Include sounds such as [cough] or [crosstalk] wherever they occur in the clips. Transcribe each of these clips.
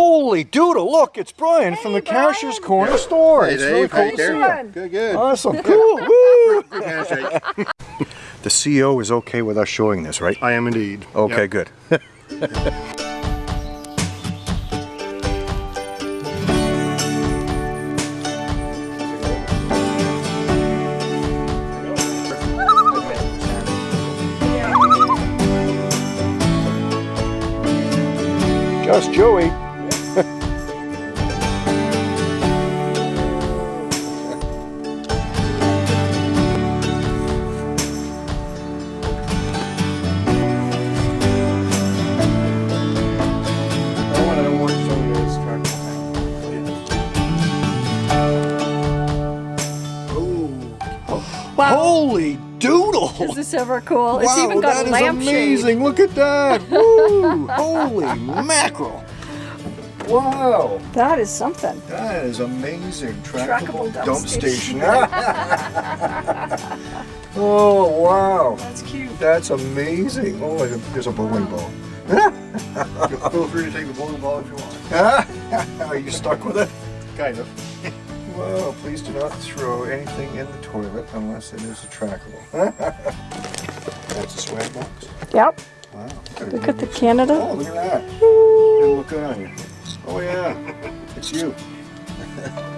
Holy doodle, look, it's Brian from the Cashier's Corner store. Hey, it's Dave, really cool to see doing? you. Good, good. Awesome, [laughs] cool, woo! [laughs] The CEO is okay with us showing this, right? I am indeed. Okay, Yep. good. [laughs] Just Joey. Wow. Holy doodle! Is this ever cool? It's even got that a is lampshade. amazing. Look at that. [laughs] Woo! Holy mackerel. Wow, That is something. that is amazing. Trackable Trackable, dump dump, station. [laughs] oh, wow. That's cute. That's amazing. Oh, there's a- there's a bowling ball. [laughs] Feel free to take the bowling ball if you want. Are you stuck with it? Kind of. Well, please do not throw anything in the toilet unless it is a trackable. [laughs] That's a swag box. Yep. Wow. Look at the Canada. Oh, look at that. Didn't look on you. Oh yeah, it's you. [laughs]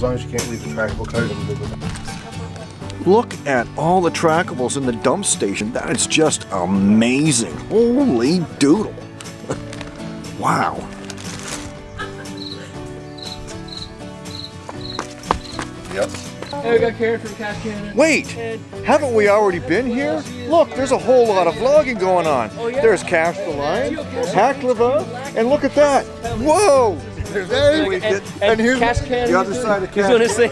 As long as you can't leave the trackable cars, I'm good with that. Look at all the trackables in the dump station. That is just amazing. Holy doodle. [laughs] wow. Yep. Hey, we got Karen from Cash Canada. Wait, haven't we already been here? Look, there's a whole lot of vlogging going on. Oh, there's Cash the Line, Haklava, and look at that. Whoa! There we get, and, here's Cash Canada. the other side of He's Cash. gonna say,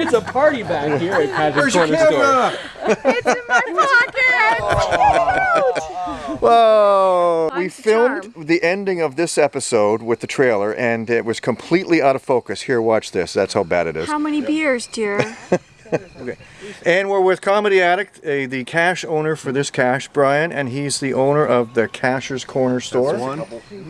it's a party back here at Cash's Where's your Corner Store. camera? It's in my pocket. [laughs] Whoa! We filmed charm. the ending of this episode with the trailer, and it was completely out of focus. Here, watch this. That's how bad it is. How many beers, dear? [laughs] And we're with Comedy Addict, uh, the cache owner for this cache, Brian, and he's the owner of the Cacher's Corner store.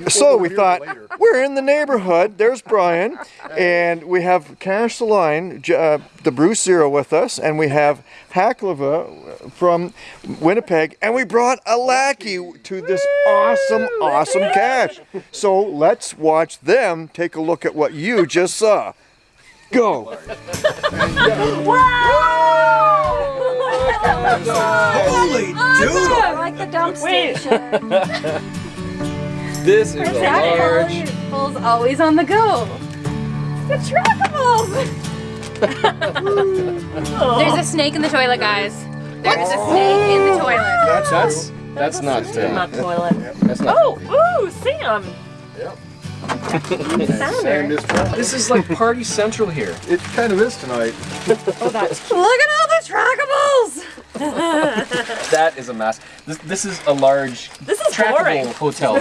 So we thought, we're in the neighborhood. There's Brian, and we have Cash the Line, uh, the Bruce Zero with us, and we have Haklava from Winnipeg, and we brought a lackey to this awesome, awesome cache. So let's watch them take a look at what you just saw. Go. Holy I like the dump station. This is a large. Trackables always on the go. The trackables. [laughs] There's a snake in the toilet, guys. There's a snake in the toilet. That's That's that's not. Uh, Not toilet. that's not. Oh, ooh, Sam. Sand is. This is like Party Central here. It kind of is tonight. [laughs] Oh, that's Look at all the trackables. [laughs] That is a mess. This, this is a large This is boring. Trackable hotel.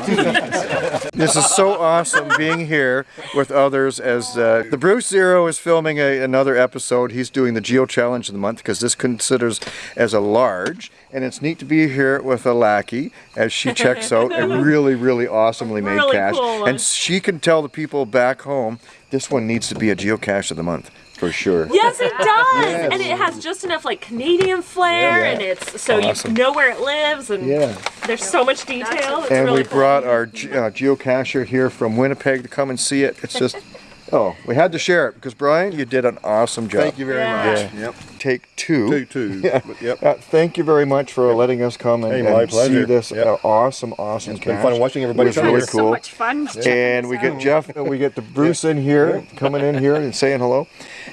[laughs] This is so awesome being here with others as uh, the Bruce Zero is filming a, another episode. He's doing the Geo Challenge of the month because this considers as a large. And it's neat to be here with a lackey as she checks out a [laughs] really, really awesomely made Really cache. cool and she can tell the people back home this one needs to be a geocache of the month for sure. Yes, it does, Yes. and it has just enough like Canadian flair, Yeah, and it's so Awesome. you know where it lives, and Yeah. there's so much detail. It's And really we cool. brought our uh, geocacher here from Winnipeg to come and see it. It's just, oh, we had to share it because Brian, you did an awesome job. Thank you very Yeah. much. Yeah. Yep. Take two. Two, two. [laughs] Yeah. But, Yep. Uh, thank you very much for letting us come and, Hey, my and see pleasure. this Yep. uh, awesome, awesome It's been fun watching everybody It was really cool. So much fun. and we get Jeff, we get the [laughs] Bruce in here, coming in here and saying hello.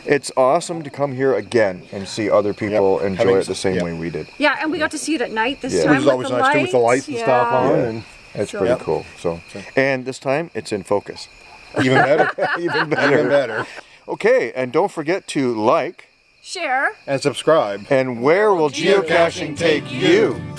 It's awesome to come here again and see other people Yep. enjoy Having it the same yep. way we did. Yeah, and we got to see it at night this Yeah. time Which is with always the nice too with the lights and stuff on, Yeah. and It's So- pretty Yep. cool. So, and this time it's in focus. Even better. [laughs] Even better. even better. Okay, and don't forget to like. Share. And subscribe. And where will geocaching take you?